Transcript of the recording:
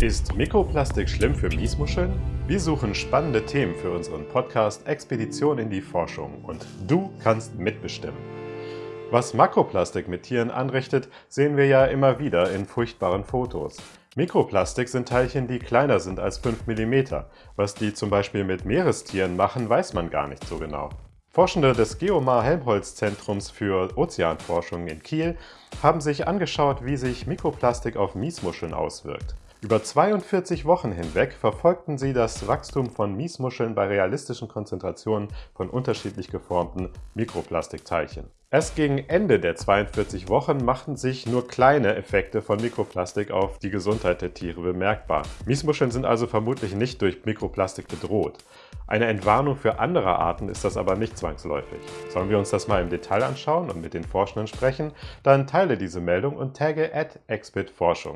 Ist Mikroplastik schlimm für Miesmuscheln? Wir suchen spannende Themen für unseren Podcast Expedition in die Forschung und du kannst mitbestimmen. Was Makroplastik mit Tieren anrichtet, sehen wir ja immer wieder in furchtbaren Fotos. Mikroplastik sind Teilchen, die kleiner sind als 5 mm. Was die zum Beispiel mit Meerestieren machen, weiß man gar nicht so genau. Forschende des Geomar-Helmholtz-Zentrums für Ozeanforschung in Kiel haben sich angeschaut, wie sich Mikroplastik auf Miesmuscheln auswirkt. Über 42 Wochen hinweg verfolgten sie das Wachstum von Miesmuscheln bei realistischen Konzentrationen von unterschiedlich geformten Mikroplastikteilchen. Erst gegen Ende der 42 Wochen machten sich nur kleine Effekte von Mikroplastik auf die Gesundheit der Tiere bemerkbar. Miesmuscheln sind also vermutlich nicht durch Mikroplastik bedroht. Eine Entwarnung für andere Arten ist das aber nicht zwangsläufig. Sollen wir uns das mal im Detail anschauen und mit den Forschenden sprechen? Dann teile diese Meldung und tagge at Forschung.